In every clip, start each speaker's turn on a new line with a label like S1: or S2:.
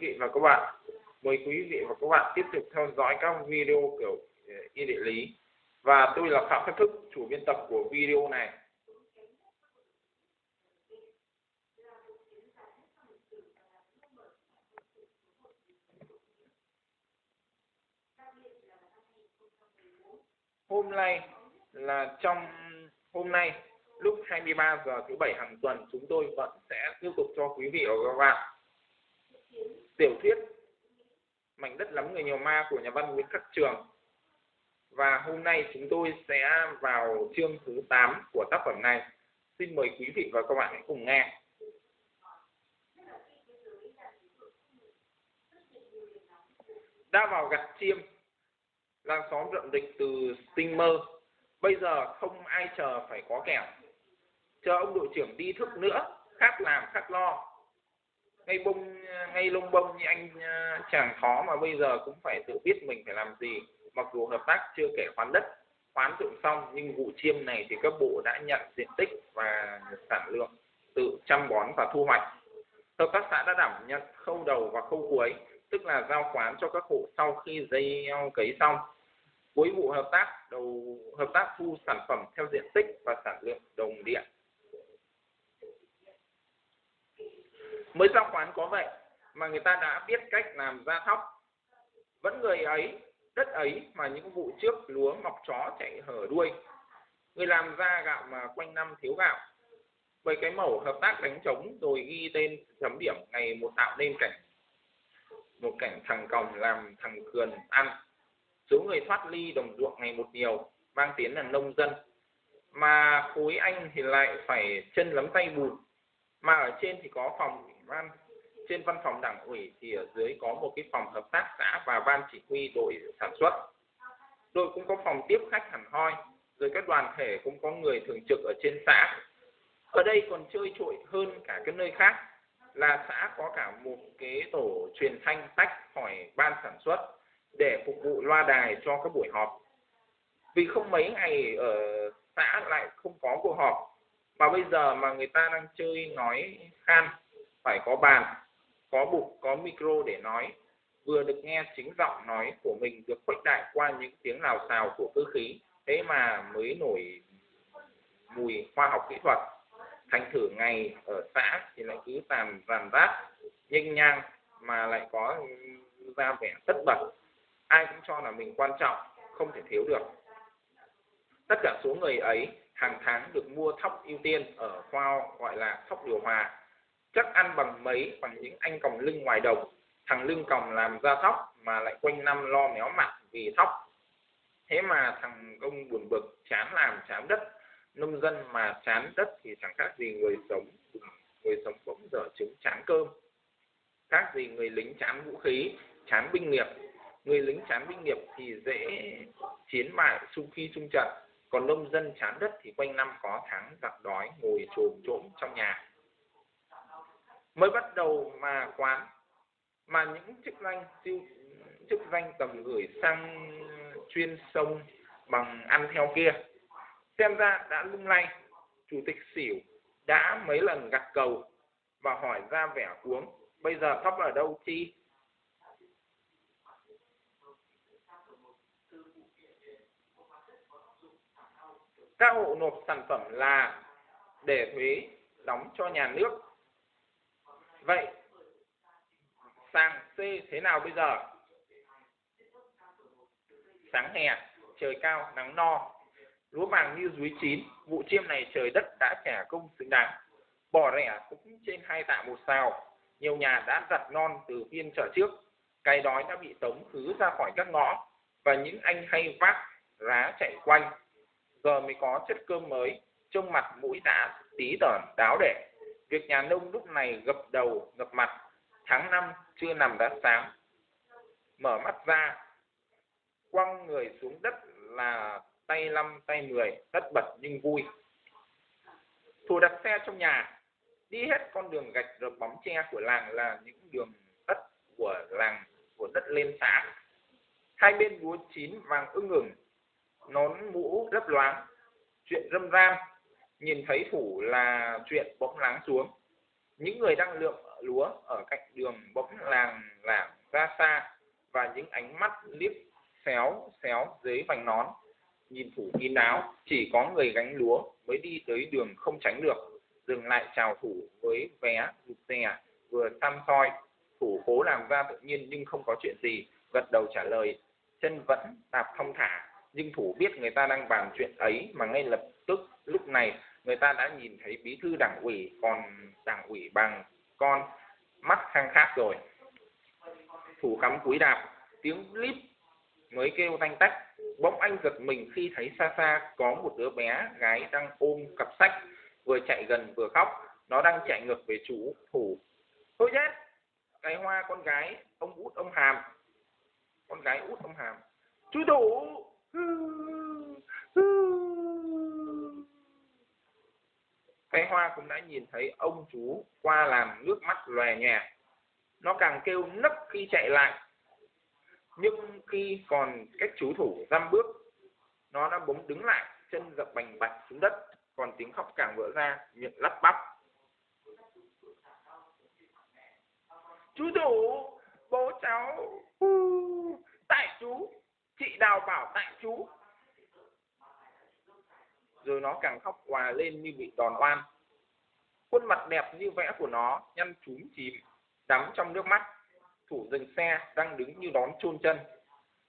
S1: quý vị và các bạn. Mời quý vị và các bạn tiếp tục theo dõi các video kiểu ờ, y địa lý. Và tôi là Phạm Khắc Thức, chủ biên tập của video này. Hôm nay là trong hôm nay lúc 23 giờ thứ bảy hàng tuần chúng tôi vẫn sẽ tiếp tục cho quý vị và các bạn tiểu thuyết, mảnh đất lắm người nhiều ma của nhà văn Nguyễn Khắc Trường. Và hôm nay chúng tôi sẽ vào chương thứ 8 của tác phẩm này. Xin mời quý vị và các bạn hãy cùng nghe. Đã vào gặt chiêm làng xóm rậm dịch từ tinh mơ. Bây giờ không ai chờ phải có kẻo. Chờ ông đội trưởng đi thức nữa, khác làm, khác lo ngay bông ngay lông bông như anh à, chàng khó mà bây giờ cũng phải tự biết mình phải làm gì. Mặc dù hợp tác chưa kể khoán đất, khoán dụng xong, nhưng vụ chiêm này thì các bộ đã nhận diện tích và sản lượng tự chăm bón và thu hoạch. Hợp tác xã đã đảm nhận khâu đầu và khâu cuối, tức là giao khoán cho các hộ sau khi dây cấy xong. Cuối vụ hợp tác, đầu, hợp tác thu sản phẩm theo diện tích và sản lượng đồng điện mới giao khoán có vậy mà người ta đã biết cách làm ra thóc. Vẫn người ấy, đất ấy mà những vụ trước lúa mọc chó chạy hở đuôi. Người làm ra gạo mà quanh năm thiếu gạo. Bởi cái mẫu hợp tác đánh trống rồi ghi tên chấm điểm ngày một tạo nên cảnh. Một cảnh thằng còng làm thằng cường ăn. Số người thoát ly đồng ruộng ngày một nhiều, mang tiếng là nông dân. Mà khối anh thì lại phải chân lấm tay bùn. Mà ở trên thì có phòng ban trên văn phòng đảng ủy thì ở dưới có một cái phòng hợp tác xã và ban chỉ huy đội sản xuất. Đội cũng có phòng tiếp khách hẳn hoi, rồi các đoàn thể cũng có người thường trực ở trên xã. Ở đây còn chơi trội hơn cả cái nơi khác là xã có cả một cái tổ truyền thanh tách khỏi ban sản xuất để phục vụ loa đài cho các buổi họp. Vì không mấy ngày ở xã lại không có cuộc họp, mà bây giờ mà người ta đang chơi nói khan phải có bàn, có bục có micro để nói. Vừa được nghe chính giọng nói của mình được khuếch đại qua những tiếng lào xào của cơ khí, thế mà mới nổi mùi khoa học kỹ thuật. Thành thử ngày ở xã thì lại cứ tàn ràn rát nhanh nhang, mà lại có ra vẻ tất bật. Ai cũng cho là mình quan trọng, không thể thiếu được. Tất cả số người ấy hàng tháng được mua thóc ưu tiên ở khoa gọi là thóc điều hòa chắc ăn bằng mấy bằng những anh còng lưng ngoài đồng, thằng lưng còng làm ra thóc mà lại quanh năm lo méo mặt vì thóc. Thế mà thằng công buồn bực chán làm chán đất, nông dân mà chán đất thì chẳng khác gì người sống người sống bỗng dở trứng chán cơm. Khác gì người lính chán vũ khí, chán binh nghiệp. Người lính chán binh nghiệp thì dễ chiến bại, xung khi xung trận. Còn nông dân chán đất thì quanh năm có tháng giặc đói, ngồi trồm trỗm trong nhà mới bắt đầu mà quán mà những chức danh siêu, chức danh tầm gửi sang chuyên sông bằng ăn theo kia. Xem ra đã lung lay, chủ tịch xỉu đã mấy lần gặt cầu và hỏi ra vẻ cuống bây giờ thấp ở đâu chi? Các hộ nộp sản phẩm là để thuế đóng cho nhà nước vậy sang C thế nào bây giờ? Sáng hè, trời cao, nắng no. Lúa vàng như dưới chín, vụ chiêm này trời đất đã trả công xứng đáng bò rẻ cũng trên hai tạ một xào. Nhiều nhà đã giặt non từ phiên chợ trước. Cái đói đã bị tống khứ ra khỏi các ngõ. Và những anh hay vác rá chạy quanh. Giờ mới có chất cơm mới, trông mặt mũi đã tí tởn, đáo để việc nhà nông lúc này gập đầu gập mặt, tháng năm chưa nằm đã sáng. Mở mắt ra, quăng người xuống đất là tay năm tay mười, tất bật nhưng vui. Thủ đặt xe trong nhà, đi hết con đường gạch rợp bóng tre của làng là những đường đất của làng, của đất lên xã. Hai bên lúa chín vàng ưng ửng, nón mũ lấp loáng, chuyện râm ran nhìn thấy thủ là chuyện bỗng lắng xuống. Những người đang lượm lúa ở cạnh đường bỗng làng lảng ra xa và những ánh mắt liếc xéo xéo dưới vành nón. Nhìn thủ kín đáo chỉ có người gánh lúa mới đi tới đường không tránh được. Dừng lại chào thủ với vé rụt rè, vừa xăm soi. Thủ cố làm ra tự nhiên nhưng không có chuyện gì, gật đầu trả lời. Chân vẫn đạp thông thả nhưng thủ biết người ta đang bàn chuyện ấy mà ngay lập tức, lúc này, người ta đã nhìn thấy bí thư đảng ủy, còn đảng ủy bằng con mắt khang khác rồi. Thủ cắm cúi đạp, tiếng líp mới kêu tanh tách. Bỗng anh giật mình khi thấy xa xa có một đứa bé gái đang ôm cặp sách, vừa chạy gần vừa khóc. Nó đang chạy ngược về chú thủ. Thôi chết, cái hoa con gái, ông út ông hàm. Con gái út ông hàm. Chú thủ cái hoa cũng đã nhìn thấy ông chú qua làm nước mắt lòe nhòe. Nó càng kêu nấc khi chạy lại. Nhưng khi còn cách chú thủ dăm bước, nó đã bỗng đứng lại, chân dập bành bạch xuống đất, còn tiếng khóc càng vỡ ra, miệng lắp bắp. Chú thủ, bố cháu tại chú chị đào bảo tại chú. Rồi nó càng khóc hòa lên như bị đòn oan. Khuôn mặt đẹp như vẽ của nó nhăn chúm chìm, đắm trong nước mắt. Thủ dừng xe, đang đứng như đón chôn chân.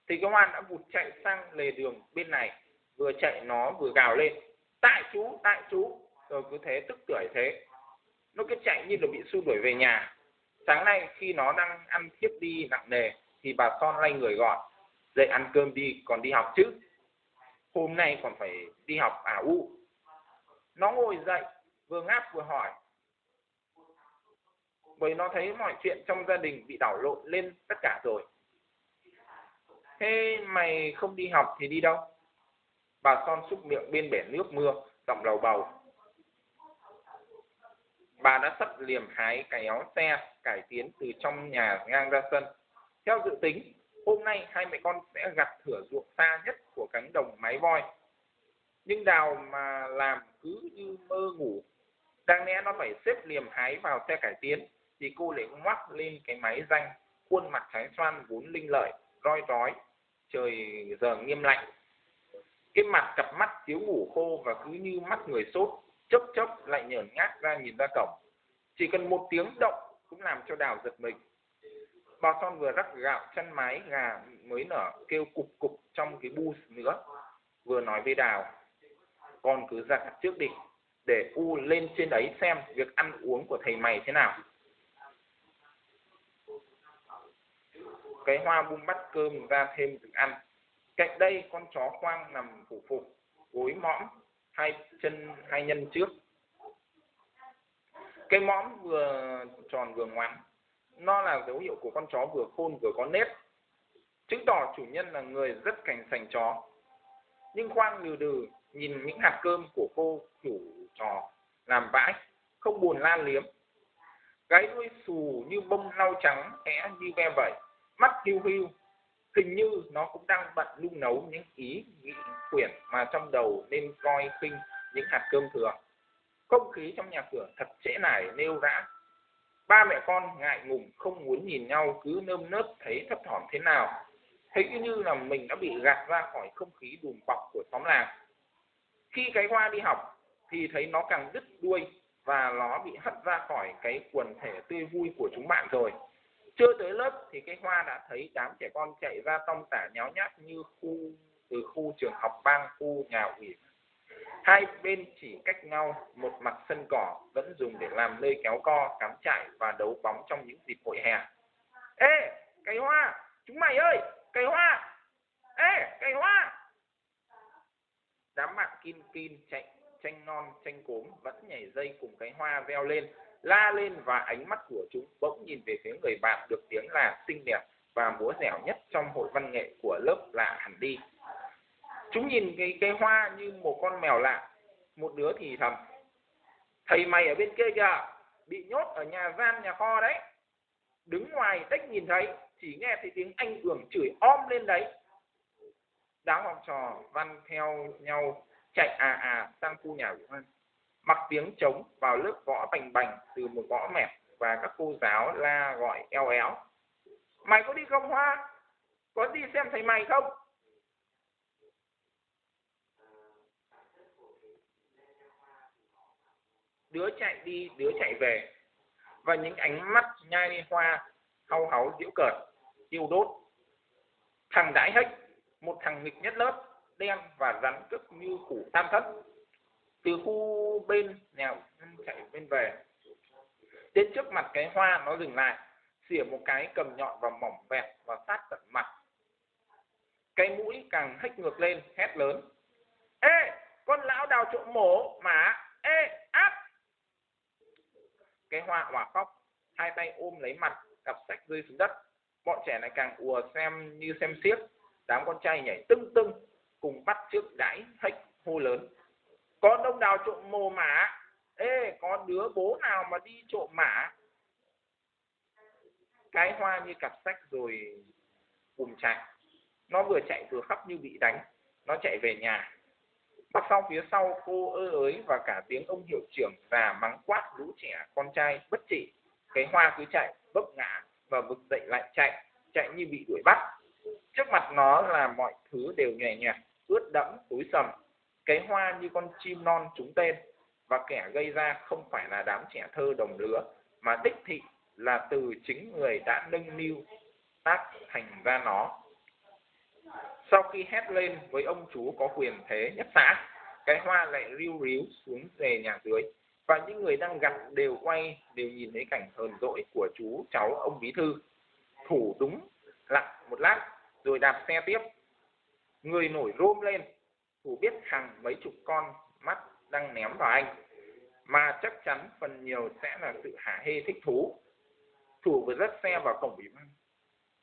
S1: Thì công an đã vụt chạy sang lề đường bên này, vừa chạy nó vừa gào lên. Tại chú tại chú. Rồi cứ thế, tức tưởi thế. Nó cứ chạy như là bị xua đuổi về nhà. Sáng nay khi nó đang ăn thiếp đi nặng nề, thì bà son lay người gọi dậy ăn cơm đi, còn đi học chứ. Hôm nay còn phải đi học à u. Nó ngồi dậy, vừa ngáp vừa hỏi. Bởi nó thấy mọi chuyện trong gia đình bị đảo lộn lên tất cả rồi. Thế mày không đi học thì đi đâu? Bà son xúc miệng bên bể nước mưa, giọng lầu bầu. Bà đã sắp liềm hái cái áo xe cải tiến từ trong nhà ngang ra sân. Theo dự tính hôm nay hai mẹ con sẽ gặt thửa ruộng xa nhất của cánh đồng máy voi. Nhưng đào mà làm cứ như mơ ngủ. Đang lẽ nó phải xếp liềm hái vào xe cải tiến, thì cô lại ngoắc lên cái máy danh khuôn mặt trái xoan vốn linh lợi, roi rói, trời giờ nghiêm lạnh. Cái mặt cặp mắt thiếu ngủ khô và cứ như mắt người sốt chốc chốc lại nhởn ngác ra nhìn ra cổng. Chỉ cần một tiếng động cũng làm cho đào giật mình bà con vừa rắc gạo chân mái, gà mới nở, kêu cục cục trong cái bu nữa, vừa nói với đào. Con cứ ra trước đi, để u lên trên đấy xem việc ăn uống của thầy mày thế nào. Cái hoa bung bắt cơm ra thêm thức ăn. Cạnh đây con chó khoang nằm phủ phục gối mõm, hai chân, hai nhân trước. Cái mõm vừa tròn vừa ngoắn nó là dấu hiệu của con chó vừa khôn vừa có nếp. Chứng tỏ chủ nhân là người rất cảnh sành chó. Nhưng khoan lừ đừ, nhìn những hạt cơm của cô chủ trò làm vãi, không buồn la liếm. Gáy đuôi xù như bông lau trắng é như ve vẩy, mắt hiu hiu. Hình như nó cũng đang bận nung nấu những ý nghĩ quyển mà trong đầu nên coi khinh những hạt cơm thừa. Không khí trong nhà cửa thật trễ nải, nêu rã ba mẹ con ngại ngùng, không muốn nhìn nhau, cứ nơm nớp thấy thấp thỏm thế nào. Thấy như là mình đã bị gạt ra khỏi không khí đùm bọc của xóm làng. Khi cái hoa đi học thì thấy nó càng đứt đuôi và nó bị hất ra khỏi cái quần thể tươi vui của chúng bạn rồi. Chưa tới lớp thì cái hoa đã thấy đám trẻ con chạy ra tông tả nháo nhác như khu, từ khu trường học bang, khu nhà ủy hai bên chỉ cách nhau, một mặt sân cỏ, vẫn dùng để làm nơi kéo co, cắm trại và đấu bóng trong những dịp hội hè. Ê cây hoa, chúng mày ơi cây hoa. Ê cây hoa. Đám bạn kim kim chạy tranh non tranh cốm vẫn nhảy dây cùng cái hoa veo lên, la lên và ánh mắt của chúng bỗng nhìn về phía người bạn được tiếng là xinh đẹp và múa dẻo nhất trong hội văn nghệ của lớp lạ hẳn đi chúng nhìn cái cây hoa như một con mèo lạ, một đứa thì thầm, thầy mày ở bên kia kìa, bị nhốt ở nhà gian nhà kho đấy. Đứng ngoài tách nhìn thấy, chỉ nghe thấy tiếng anh ưởng chửi om lên đấy. Đám học trò văn theo nhau chạy à à sang khu nhà của văn. Mặc tiếng trống vào lớp gõ bành bành từ một gõ mẹp và các cô giáo la gọi eo éo. Mày có đi không hoa? Có đi xem thầy mày không? Đứa chạy đi, đứa chạy về. Và những ánh mắt nhai hoa hau háu giễu cợt tiêu đốt. Thằng đãi hách một thằng nghịch nhất lớp, đen và rắn cướp như củ tam thất. Từ khu bên nhà chạy bên về. Đến trước mặt cái hoa, nó dừng lại, xỉa một cái cầm nhọn và mỏng vẹt và sát tận mặt. Cái mũi càng hách ngược lên, hét lớn. Ê, con lão đào trộm mổ mà ê áp cái hoa hòa khóc, hai tay ôm lấy mặt, cặp sách rơi xuống đất. Bọn trẻ này càng ùa xem như xem xiếc. Đám con trai nhảy tưng tưng, cùng bắt trước đãi hách hô lớn. Có đông đào trộm mồ mả. Ê, có đứa bố nào mà đi trộm mả? Cái hoa như cặp sách rồi cùng chạy nó vừa chạy vừa khóc như bị đánh. Nó chạy về nhà bắt sau phía sau cô ơ ới và cả tiếng ông hiệu trưởng già mắng quát lũ trẻ con trai bất trị. Cái hoa cứ chạy bốc ngã và vực dậy lại chạy chạy như bị đuổi bắt. Trước mặt nó là mọi thứ đều nhẹ nhẹ, ướt đẫm tối sầm. Cái hoa như con chim non trúng tên và kẻ gây ra không phải là đám trẻ thơ đồng lứa mà đích thị là từ chính người đã nâng niu tác thành ra nó sau khi hét lên với ông chú có quyền thế nhất xã, cái hoa lại riu ríu xuống về nhà dưới. Và những người đang gặt đều quay, đều nhìn thấy cảnh hờn dỗi của chú cháu ông bí thư. Thủ đúng lặng một lát, rồi đạp xe tiếp. Người nổi rôm lên, thủ biết hàng mấy chục con mắt đang ném vào anh. Mà chắc chắn phần nhiều sẽ là sự hả hê thích thú. Thủ vừa dắt xe vào cổng ủy ban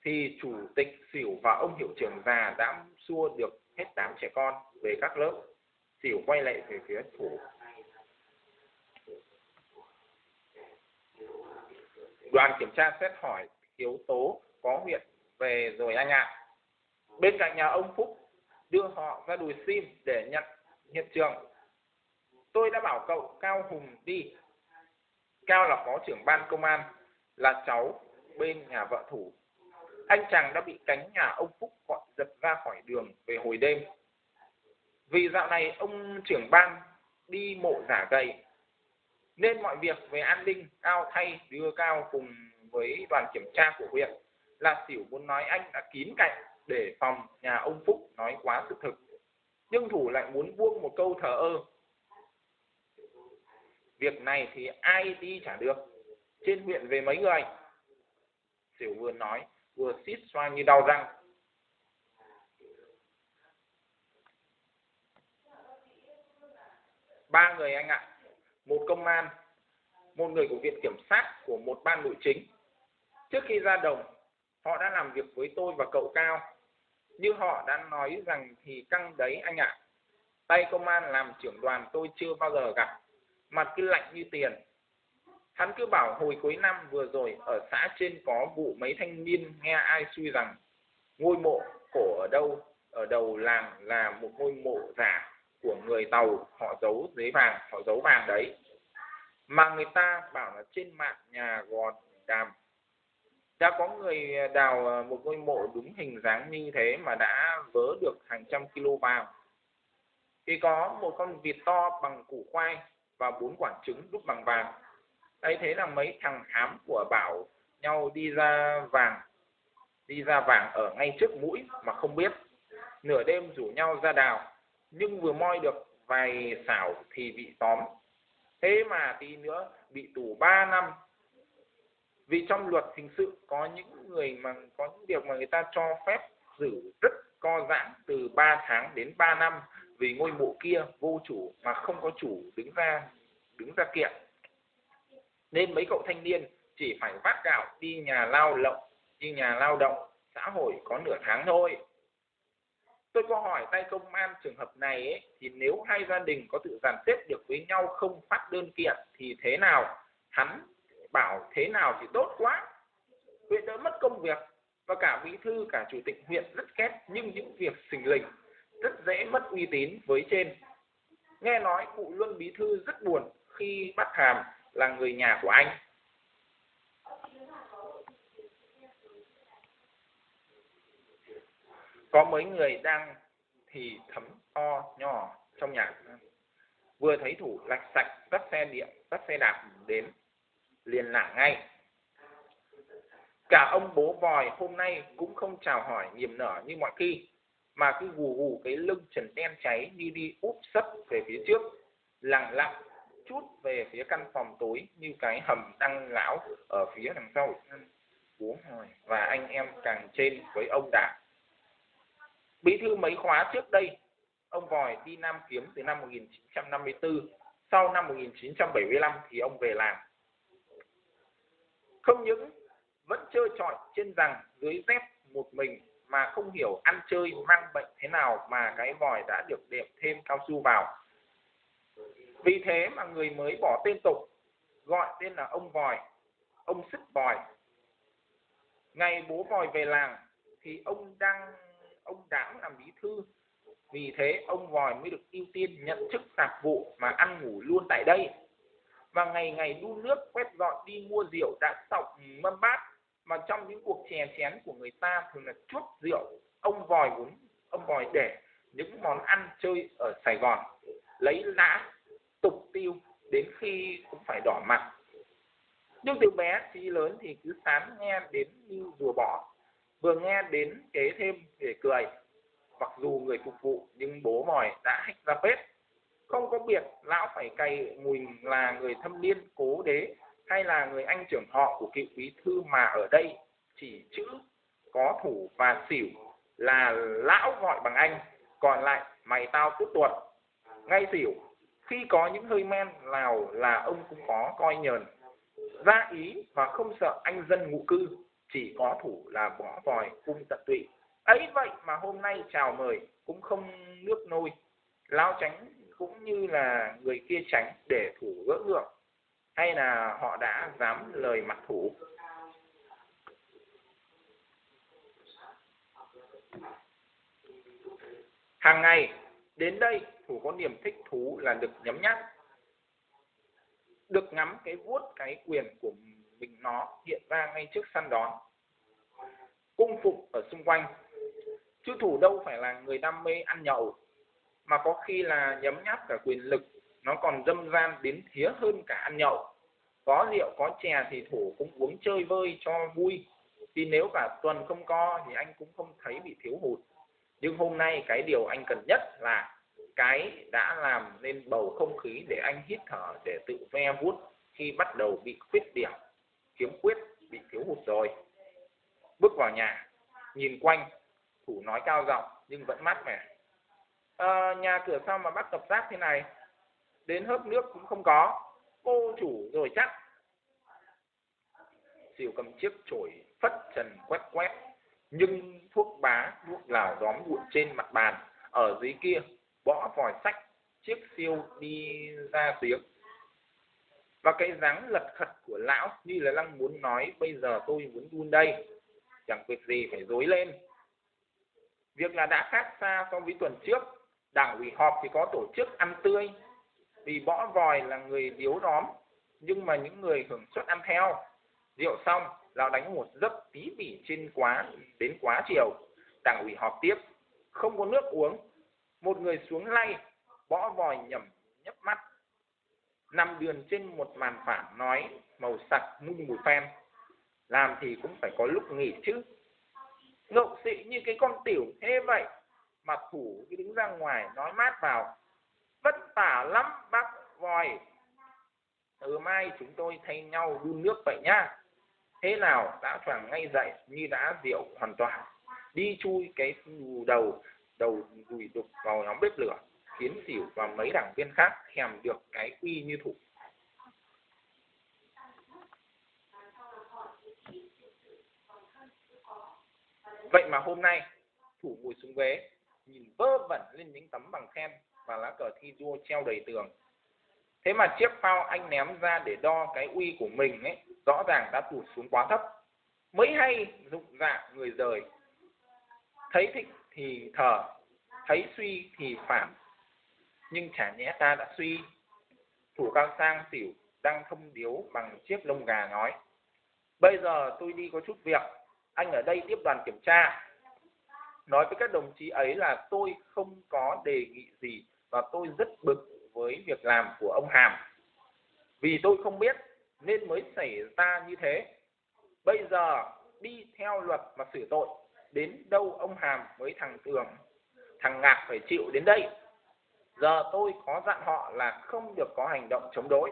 S1: thì chủ tịch xỉu và ông hiệu trưởng già đã xua được hết đám trẻ con về các lớp. Xỉu quay lại về phía phủ. Đoàn kiểm tra xét hỏi yếu tố có huyện về rồi anh ạ. Bên cạnh nhà ông phúc, đưa họ ra đùi sim để nhận hiện trường. Tôi đã bảo cậu cao hùng đi. Cao là phó trưởng ban công an, là cháu bên nhà vợ thủ anh chàng đã bị cánh nhà ông phúc gọi giật ra khỏi đường về hồi đêm. Vì dạo này ông trưởng ban đi mộ giả gầy, nên mọi việc về an ninh cao thay, đưa cao cùng với đoàn kiểm tra của huyện là xỉu muốn nói anh đã kín cạnh để phòng nhà ông phúc nói quá sự thực. Nhưng thủ lại muốn buông một câu thờ ơ. Việc này thì ai đi trả được. Trên huyện về mấy người? Xỉu vừa nói vừa xít xoa như đau răng. Ba người anh ạ, một công an, một người của viện kiểm sát của một ban nội chính. Trước khi ra đồng, họ đã làm việc với tôi và cậu cao. Như họ đã nói rằng thì căng đấy anh ạ. Tay công an làm trưởng đoàn tôi chưa bao giờ gặp. Mặt cứ lạnh như tiền hắn cứ bảo hồi cuối năm vừa rồi ở xã trên có vụ mấy thanh niên nghe ai suy rằng, ngôi mộ cổ ở đâu? Ở đầu làng là một ngôi mộ giả của người tàu, họ giấu giấy vàng, họ giấu vàng đấy. Mà người ta bảo là trên mạng nhà gò đàm. Đã có người đào một ngôi mộ đúng hình dáng như thế mà đã vớ được hàng trăm kg vàng. Thì có một con vịt to bằng củ khoai và bốn quả trứng đúc bằng vàng ấy thế là mấy thằng hám của bảo nhau đi ra vàng, đi ra vàng ở ngay trước mũi mà không biết. Nửa đêm rủ nhau ra đào, nhưng vừa moi được vài xảo thì bị tóm. Thế mà tí nữa bị tù 3 năm. Vì trong luật hình sự có những người mà, có những việc mà người ta cho phép giữ rất co giãn từ 3 tháng đến 3 năm vì ngôi mộ kia vô chủ mà không có chủ đứng ra đứng ra kiện nên mấy cậu thanh niên chỉ phải vác gạo đi nhà lao động đi nhà lao động xã hội có nửa tháng thôi. Tôi có hỏi tay công an trường hợp này ấy, thì nếu hai gia đình có tự dàn xếp được với nhau không phát đơn kiện thì thế nào? Hắn bảo thế nào thì tốt quá. Huyện đỡ mất công việc và cả bí thư cả chủ tịch huyện rất ghét nhưng những việc xình lình rất dễ mất uy tín với trên. Nghe nói cụ luân bí thư rất buồn khi bắt hàm là người nhà của anh. Có mấy người đang thì thấm to nhỏ trong nhà. Vừa thấy thủ lạch sạch bắt xe điện bắt xe đạp đến, liền lảng ngay. Cả ông bố vòi hôm nay cũng không chào hỏi niềm nở như mọi khi, mà cứ gù gù cái lưng trần đen cháy đi đi úp sấp về phía trước, lặng lặng chút về phía căn phòng tối như cái hầm đăng lão ở phía đằng sau bố hỏi và anh em càng trên với ông đạt. Bí thư mấy khóa trước đây, ông vòi đi Nam Kiếm từ năm 1954 sau năm 1975 thì ông về làm không những vẫn chơi trọi trên rằng dưới dép một mình mà không hiểu ăn chơi mang bệnh thế nào mà cái vòi đã được đệm thêm cao su vào vì thế mà người mới bỏ tên tục, gọi tên là ông vòi, ông sức vòi. Ngày bố vòi về làng thì ông đang, ông đảng làm bí thư. Vì thế ông vòi mới được ưu tiên nhận chức tạp vụ mà ăn ngủ luôn tại đây. Và ngày ngày đun nước quét dọn đi mua rượu đã sọc mâm bát, mà trong những cuộc chè chén của người ta thường là chuốc rượu, ông vòi muốn, ông vòi để những món ăn chơi ở Sài Gòn, lấy lã tục tiêu đến khi cũng phải đỏ mặt. Nhưng từ bé chí lớn thì cứ sán nghe đến như rùa bỏ. Vừa nghe đến kế thêm để cười. Mặc dù người phục vụ nhưng bố mỏi đã hách ra bếp. Không có biệt, lão phải cày mùi là người thâm niên, cố đế, hay là người anh trưởng họ của cựu bí thư mà ở đây. Chỉ chữ, có thủ và xỉu là lão gọi bằng anh, còn lại mày tao tốt tuột. Ngay xỉu khi có những hơi men nào là ông cũng có, coi nhờn. Ra ý và không sợ anh dân ngụ cư, chỉ có thủ là bỏ vòi, cung tận tụy. Ấy vậy mà hôm nay chào mời cũng không nước nôi. Lao tránh cũng như là người kia tránh để thủ gỡ ngượng hay là họ đã dám lời mặt thủ? Hàng ngày đến đây, thủ có niềm thích thú là được nhấm nháp, được ngắm cái vuốt, cái quyền của mình nó hiện ra ngay trước săn đón. Cung phục ở xung quanh, chứ thủ đâu phải là người đam mê ăn nhậu, mà có khi là nhấm nháp cả quyền lực, nó còn dâm gian đến thía hơn cả ăn nhậu. Có rượu, có chè thì thủ cũng uống chơi vơi cho vui, vì nếu cả tuần không co thì anh cũng không thấy bị thiếu hụt nhưng hôm nay cái điều anh cần nhất là cái đã làm nên bầu không khí để anh hít thở để tự ve vuốt khi bắt đầu bị khuyết điểm khiếm khuyết bị thiếu hụt rồi. Bước vào nhà nhìn quanh thủ nói cao giọng nhưng vẫn mát mẻ. À, nhà cửa sao mà bắt tập rác thế này? Đến hớp nước cũng không có. Cô chủ rồi chắc. Xỉu cầm chiếc chổi phất trần quét quét nhưng thuốc bá thuốc lào đóm bụi trên mặt bàn. Ở dưới kia, bỏ vòi sách, chiếc siêu đi ra tiếng và cái dáng lật khật của lão như là đang muốn nói, bây giờ tôi muốn đun đây. Chẳng việc gì phải dối lên. Việc là đã khác xa so với tuần trước. Đảng ủy họp thì có tổ chức ăn tươi. Vì bỏ vòi là người điếu đóm, nhưng mà những người hưởng suất ăn theo rượu xong lão đánh một giấc tí bỉ trên quá, đến quá chiều. Đảng ủy họp tiếp, không có nước uống. Một người xuống lay bõ vòi nhầm nhấp mắt. Nằm đường trên một màn phản nói, màu sặc mung mùi phen. Làm thì cũng phải có lúc nghỉ chứ. Ngậu xị như cái con tiểu thế vậy, mà thủ cứ đứng ra ngoài nói mát vào vất vả lắm, bác vòi. Từ mai chúng tôi thay nhau đun nước vậy nhá thế nào đã choàng ngay dậy như đã rượu hoàn toàn? Đi chui cái đầu đầu đùi đục vào nhóm bếp lửa khiến xỉu và mấy đảng viên khác, thèm được cái uy như thủ. Vậy mà hôm nay, thủ ngồi xuống ghế, nhìn vơ vẩn lên những tấm bằng khen và lá cờ thi đua treo đầy tường. Thế mà chiếc phao anh ném ra để đo cái uy của mình ấy rõ ràng đã tụt xuống quá thấp. Mới hay dụng dạ người rời. Thấy thịnh thì thở thấy suy thì phản. Nhưng chả nhẽ ta đã suy. Thủ cao sang xỉu đang thông điếu bằng chiếc lông gà nói, bây giờ tôi đi có chút việc, anh ở đây tiếp đoàn kiểm tra. Nói với các đồng chí ấy là tôi không có đề nghị gì và tôi rất bực với việc làm của ông Hàm. Vì tôi không biết nên mới xảy ra như thế. Bây giờ đi theo luật mà xử tội, đến đâu ông Hàm với thằng Tường, thằng Ngạc phải chịu đến đây. Giờ tôi có dặn họ là không được có hành động chống đối.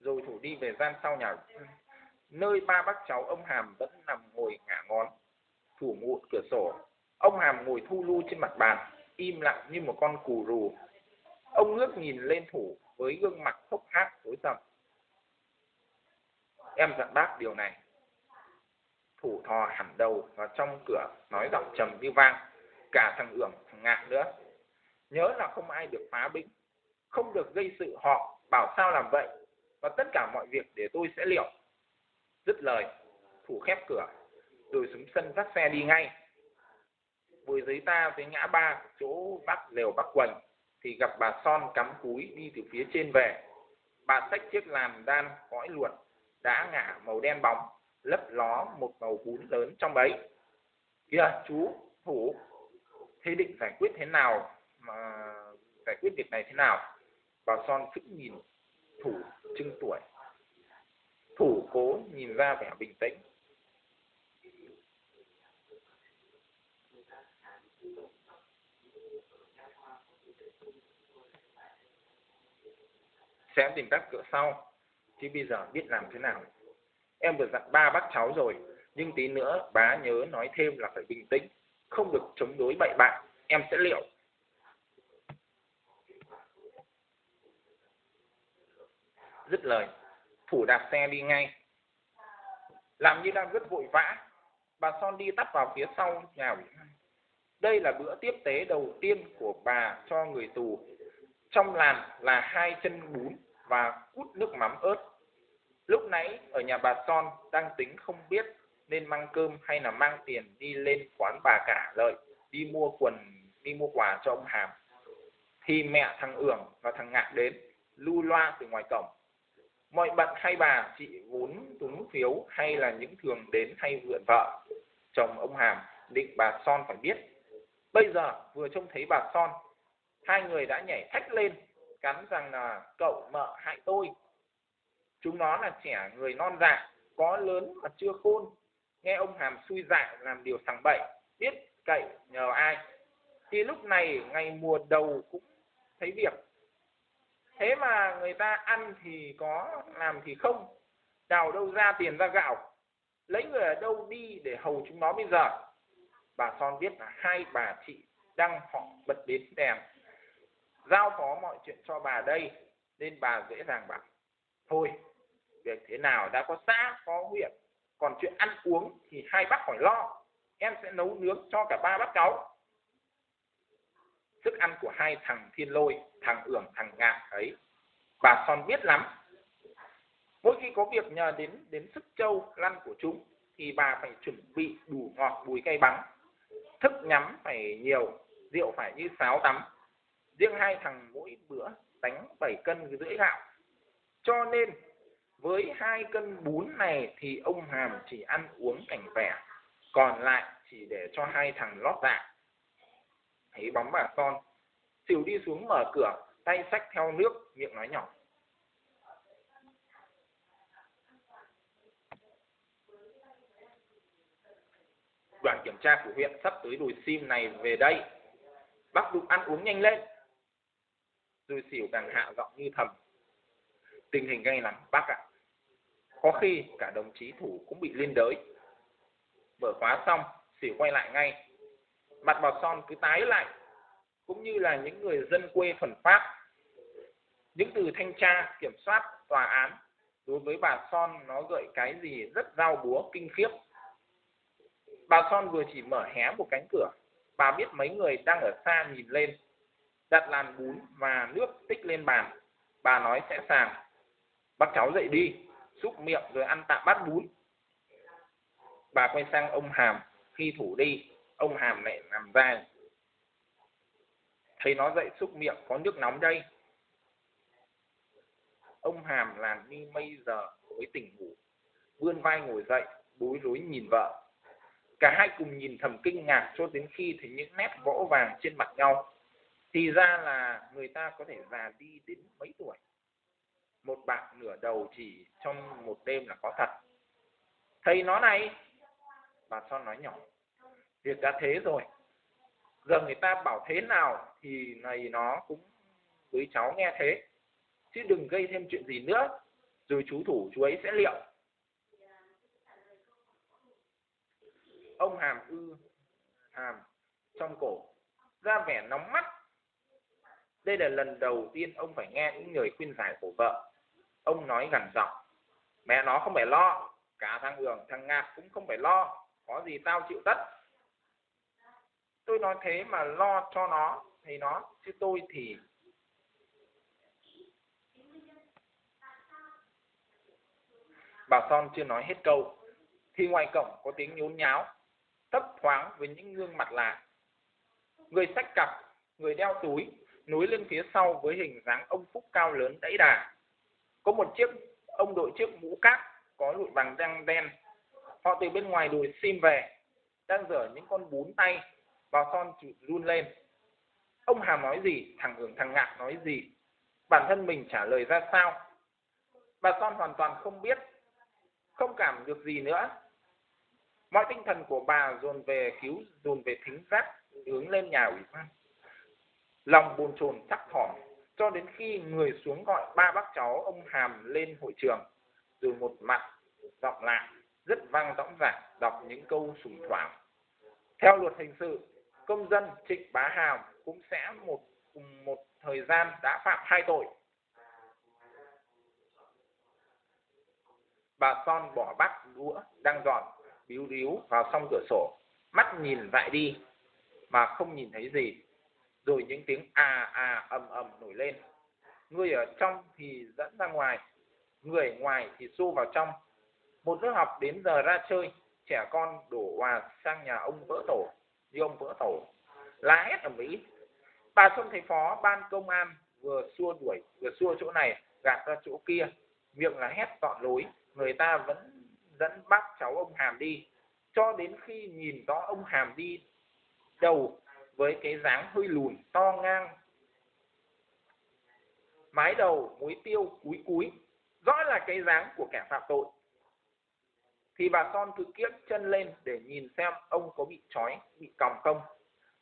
S1: Rồi thủ đi về gian sau nhà nơi ba bác cháu ông Hàm vẫn nằm ngồi ngả ngón, thủ ngụt cửa sổ. Ông Hàm ngồi thu lu trên mặt bàn, im lặng như một con cù rù. Ông ngước nhìn lên thủ với gương mặt hốc hác tối tăm. Em dặn bác điều này. Thủ thò hẳn đầu vào trong cửa, nói giọng trầm như vang. Cả thằng Ưởng, thằng Ngạc nữa. Nhớ là không ai được phá bĩnh, không được gây sự họ, bảo sao làm vậy. Và tất cả mọi việc để tôi sẽ liệu. Dứt lời, thủ khép cửa, rồi xuống sân dắt xe đi ngay. Vừa giấy ta tới ngã ba, chỗ bác lều bác quần, thì gặp bà Son cắm cúi đi từ phía trên về. Bà xách chiếc làn đan cõi luột, đã ngả màu đen bóng, lấp ló một màu bún lớn trong ấy. Kìa, chú, thủ, thế định giải quyết thế nào mà giải quyết việc này thế nào? Bà Son phức nhìn thủ trưng tuổi. Thủ cố nhìn ra vẻ bình tĩnh. Sẽ tìm cách cửa sau, chứ bây giờ biết làm thế nào. Em vừa dặn ba bác cháu rồi, nhưng tí nữa bá nhớ nói thêm là phải bình tĩnh, không được chống đối bậy bạ, em sẽ liệu. Dứt lời, phủ đạp xe đi ngay. Làm như đang rất vội vã, bà Son đi tắt vào phía sau nhà ủy Đây là bữa tiếp tế đầu tiên của bà cho người tù. Trong làn là hai chân bún và cút nước mắm ớt. Lúc nãy ở nhà bà Son đang tính không biết nên mang cơm hay là mang tiền đi lên quán bà cả lợi, đi mua quần, đi mua quà cho ông Hàm. Thì mẹ thằng Ưởng và thằng Ngạc đến lưu loa từ ngoài cổng. Mọi bận hay bà, chị vốn túng phiếu hay là những thường đến hay vượn vợ, chồng ông Hàm định bà Son phải biết. Bây giờ vừa trông thấy bà Son, hai người đã nhảy thách lên cắn rằng là cậu mợ hại tôi. Chúng nó là trẻ người non dạ có lớn mà chưa khôn. Nghe ông hàm xui dạ làm điều sằng bậy, biết cậy nhờ ai? Thì lúc này ngày mùa đầu cũng thấy việc. Thế mà người ta ăn thì có, làm thì không. Đào đâu ra tiền ra gạo. Lấy người ở đâu đi để hầu chúng nó bây giờ? Bà son biết là hai bà chị đang họ bật đến đèn giao phó mọi chuyện cho bà đây, nên bà dễ dàng bảo, thôi, việc thế nào đã có xã, có huyện, còn chuyện ăn uống thì hai bác khỏi lo, em sẽ nấu nướng cho cả ba bác cháu. Thức ăn của hai thằng thiên lôi, thằng ưởng, thằng ngạn ấy, bà son biết lắm. Mỗi khi có việc nhờ đến đến sức châu lăn của chúng, thì bà phải chuẩn bị đủ ngọt, bùi cay bắn. Thức nhắm phải nhiều, rượu phải như sáo tắm riêng hai thằng mỗi bữa đánh 7 cân rưỡi gạo. Cho nên với hai cân bún này thì ông hàm chỉ ăn uống cảnh vẻ còn lại chỉ để cho hai thằng lót dạ. Thấy bóng bà con, xỉu đi xuống mở cửa, tay xách theo nước, miệng nói nhỏ. Đoàn kiểm tra của huyện sắp tới đồi sim này về đây. Bác đụng ăn uống nhanh lên rồi xỉu càng hạ giọng như thầm. Tình hình gay lắm, bác ạ. Có khi cả đồng chí thủ cũng bị liên đới. Mở khóa xong, xỉu quay lại ngay. Mặt bà son cứ tái lại, cũng như là những người dân quê thuần pháp. Những từ thanh tra, kiểm soát, tòa án, đối với bà son nó gợi cái gì rất dao búa, kinh khiếp. Bà son vừa chỉ mở hé một cánh cửa. Bà biết mấy người đang ở xa nhìn lên đặt làn bún và nước tích lên bàn. Bà nói sẽ sàng. Bắt cháu dậy đi, xúc miệng rồi ăn tạm bát bún. Bà quay sang ông hàm. Khi thủ đi, ông hàm lại nằm ra. Thấy nó dậy xúc miệng, có nước nóng đây. Ông hàm làm như mây giờ với tỉnh ngủ. Vươn vai ngồi dậy, bối rối nhìn vợ. Cả hai cùng nhìn thầm kinh ngạc cho đến khi thấy những nét vỗ vàng trên mặt nhau thì ra là người ta có thể già đi đến mấy tuổi? Một bạn nửa đầu chỉ trong một đêm là có thật. Thầy nó này, bà son nói nhỏ. Việc đã thế rồi, giờ người ta bảo thế nào thì này nó cũng với cháu nghe thế. Chứ đừng gây thêm chuyện gì nữa, rồi chú thủ chú ấy sẽ liệu. Ông hàm ư, hàm, trong cổ, ra vẻ nóng mắt đây là lần đầu tiên ông phải nghe những lời khuyên giải của vợ. Ông nói gằn giọng, mẹ nó không phải lo, cả thằng hường, thằng ngạc cũng không phải lo, có gì tao chịu tất. Tôi nói thế mà lo cho nó thì nó chứ tôi thì bà son chưa nói hết câu. Thì ngoài cổng có tiếng nhốn nháo, thấp thoáng với những gương mặt lạ. Người sách cặp, người đeo túi núi lên phía sau với hình dáng ông phúc cao lớn đẫy đà. Có một chiếc, ông đội chiếc mũ cát có lụi bằng răng đen. Họ từ bên ngoài đùi sim về, đang dở những con bún tay vào son run lên. Ông hà nói gì, thằng hưởng thằng ngạc nói gì? Bản thân mình trả lời ra sao? Bà son hoàn toàn không biết, không cảm được gì nữa. Mọi tinh thần của bà dồn về cứu, dồn về thính giác, hướng lên nhà ủy ban lòng bồn chồn chắc thỏm, cho đến khi người xuống gọi ba bác cháu ông hàm lên hội trường, rồi một mặt giọng lại rất vang dõng dạc đọc những câu sùng thoảng. Theo luật hình sự, công dân trịnh bá hàm cũng sẽ một, cùng một thời gian đã phạm hai tội. Bà son bỏ bát đũa đang dọn bíu ríu vào song cửa sổ, mắt nhìn dại đi, mà không nhìn thấy gì rồi những tiếng à à ầm ầm nổi lên. Người ở trong thì dẫn ra ngoài, người ngoài thì xô vào trong. Một lớp học đến giờ ra chơi, trẻ con đổ hòa sang nhà ông vỡ tổ, như ông vỡ tổ. Lá hét ở mỹ bà xuân thầy phó ban công an vừa xua đuổi, vừa xua chỗ này, gạt ra chỗ kia. Miệng là hét tọn lối, người ta vẫn dẫn bác cháu ông hàm đi. Cho đến khi nhìn rõ ông hàm đi đầu với cái dáng hơi lùn, to ngang. Mái đầu, muối tiêu, cúi cúi, rõ là cái dáng của kẻ phạm tội. Thì bà son cứ kiếc chân lên để nhìn xem ông có bị trói, bị còng không.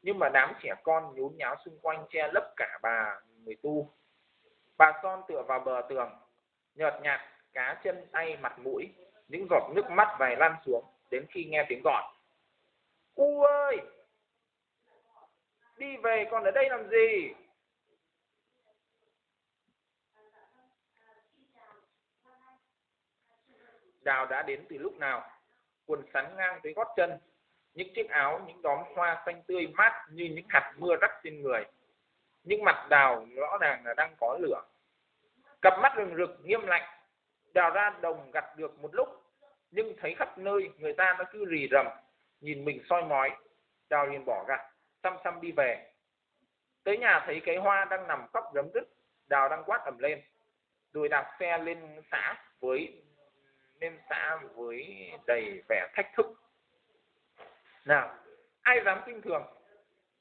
S1: Nhưng mà đám trẻ con nhốn nháo xung quanh che lấp cả bà người tu. Bà son tựa vào bờ tường, nhợt nhạt, cá chân tay mặt mũi, những giọt nước mắt vài lăn xuống đến khi nghe tiếng gọi. U ơi! Đi về, còn ở đây làm gì? Đào đã đến từ lúc nào? Quần sắn ngang tới gót chân, những chiếc áo, những đóm hoa xanh tươi mát như những hạt mưa rắc trên người. Nhưng mặt đào rõ ràng là đang có lửa. Cặp mắt rừng rực, nghiêm lạnh. Đào ra đồng gặt được một lúc, nhưng thấy khắp nơi người ta nó cứ rì rầm, nhìn mình soi mói. Đào liền bỏ gặt xăm xăm đi về. Tới nhà thấy cái hoa đang nằm khóc rấm rứt đào đang quát ầm lên. Rồi đạp xe lên xã với, lên xã với đầy vẻ thách thức. Nào, ai dám kinh thường?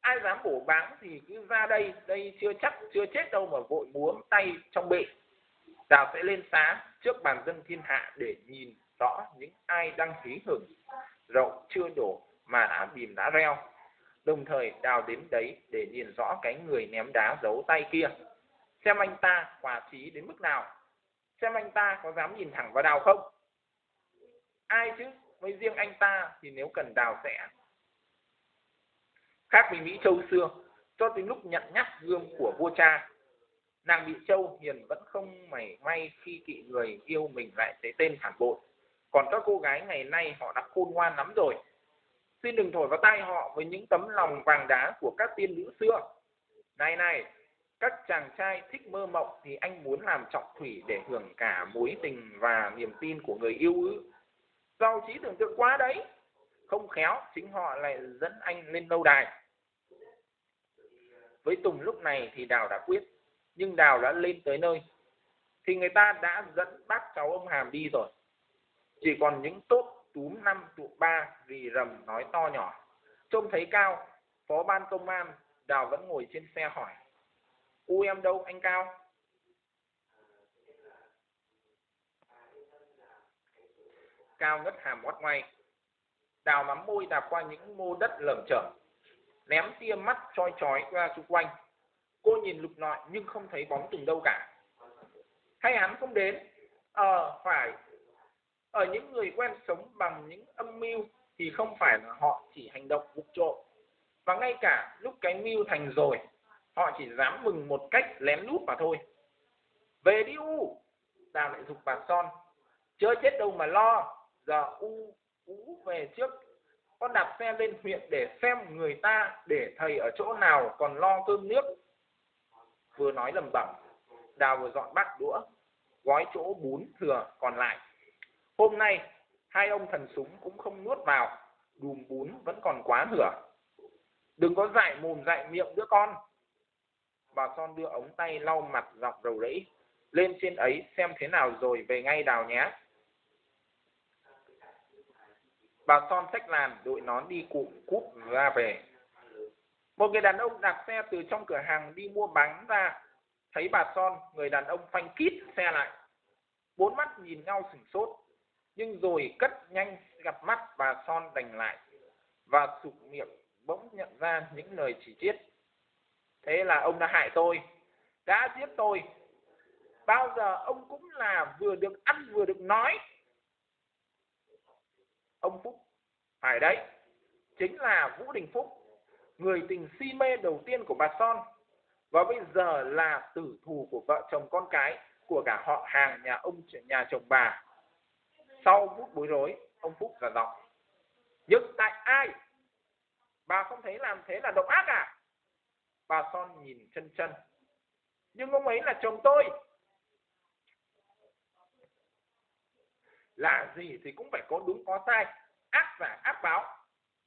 S1: Ai dám bổ báng thì cứ ra đây đây chưa chắc, chưa chết đâu mà vội múa tay trong bệ đào sẽ lên xá trước bàn dân thiên hạ để nhìn rõ những ai đang hí hửng. Rậu chưa đổ mà đã bìm đã reo đồng thời đào đến đấy để nhìn rõ cái người ném đá giấu tay kia. Xem anh ta quả trí đến mức nào. Xem anh ta có dám nhìn thẳng vào đào không? Ai chứ? Với riêng anh ta thì nếu cần đào sẽ. Khác với mỹ châu xưa, cho tới lúc nhận nhắc gương của vua cha, nàng bị châu hiền vẫn không mảy may khi kỵ người yêu mình lại thấy tên phản bội. Còn các cô gái ngày nay họ đã khôn ngoan lắm rồi xin đừng thổi vào tai họ với những tấm lòng vàng đá của các tiên nữ xưa. Này này, các chàng trai thích mơ mộng thì anh muốn làm trọng thủy để hưởng cả mối tình và niềm tin của người yêu ư? Giàu trí tưởng tượng quá đấy. Không khéo, chính họ lại dẫn anh lên lâu đài. Với tùng lúc này thì đào đã quyết, nhưng đào đã lên tới nơi. Thì người ta đã dẫn bác cháu ông hàm đi rồi. Chỉ còn những tốt túm năm tụ ba, rì rầm, nói to nhỏ. Trông thấy cao, phó ban công an, đào vẫn ngồi trên xe hỏi, u em đâu, anh cao? Cao ngất hàm ngoắt ngoay đào mắm môi đạp qua những mô đất lởm chởm, ném tia mắt choi chói ra xung quanh. Cô nhìn lục lọi nhưng không thấy bóng từng đâu cả. Hay hắn không đến? Ờ phải ở những người quen sống bằng những âm mưu thì không phải là họ chỉ hành động vụng trộm. Và ngay cả lúc cái mưu thành rồi, họ chỉ dám mừng một cách lén lút mà thôi. Về đi u đào lại dục bà son. Chưa chết đâu mà lo, giờ u u về trước. Con đạp xe lên huyện để xem người ta để thầy ở chỗ nào còn lo cơm nước. Vừa nói lầm bẩm, đào vừa dọn bát đũa, gói chỗ bún thừa còn lại hôm nay, hai ông thần súng cũng không nuốt vào, đùm bún vẫn còn quá nửa. Đừng có dại mồm dại miệng đứa con. Bà son đưa ống tay lau mặt dọc đầu rẫy, lên trên ấy xem thế nào rồi về ngay đào nhé. Bà son xách làn đội nón đi cụm cúp ra về. Một người đàn ông đạp xe từ trong cửa hàng đi mua bánh ra. Thấy bà son, người đàn ông phanh kít xe lại. Bốn mắt nhìn nhau sửng sốt nhưng rồi cất nhanh gặp mắt bà son đành lại, và sụp miệng bỗng nhận ra những lời chỉ trích. Thế là ông đã hại tôi, đã giết tôi. Bao giờ ông cũng là vừa được ăn vừa được nói. Ông phúc, phải đấy, chính là vũ đình phúc, người tình si mê đầu tiên của bà son, và bây giờ là tử thù của vợ chồng con cái của cả họ hàng nhà ông, nhà chồng bà sau phút bối rối, ông phúc là giọng. Nhưng tại ai? Bà không thấy làm thế là độc ác à? Bà son nhìn chân chân. Nhưng ông ấy là chồng tôi. Là gì thì cũng phải có đúng có sai. Ác giả ác báo.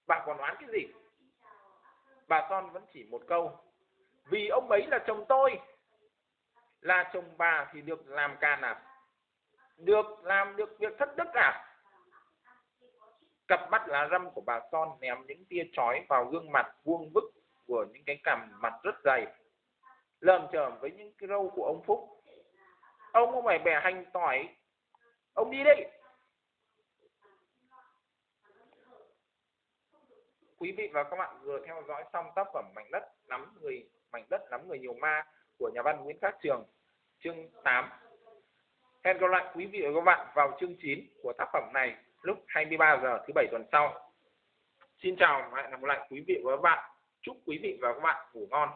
S1: Bà còn đoán cái gì? Bà son vẫn chỉ một câu. Vì ông ấy là chồng tôi. Là chồng bà thì được làm càn à? Được làm được việc thất đức à? Cặp mắt lá răm của bà son ném những tia chói vào gương mặt vuông vức của những cái cằm mặt rất dày. Lờm chởm với những cái râu của ông phúc. Ông không phải bẻ hành tỏi. Ông đi đi. Quý vị và các bạn vừa theo dõi xong tác phẩm mảnh đất nắm người mảnh đất nắm người nhiều ma của nhà văn Nguyễn Khắc Trường. Chương 8 hẹn gặp lại quý vị và các bạn vào chương 9 của tác phẩm này lúc 23 giờ thứ bảy tuần sau. Xin chào và hẹn gặp lại quý vị và các bạn. Chúc quý vị và các bạn ngủ ngon.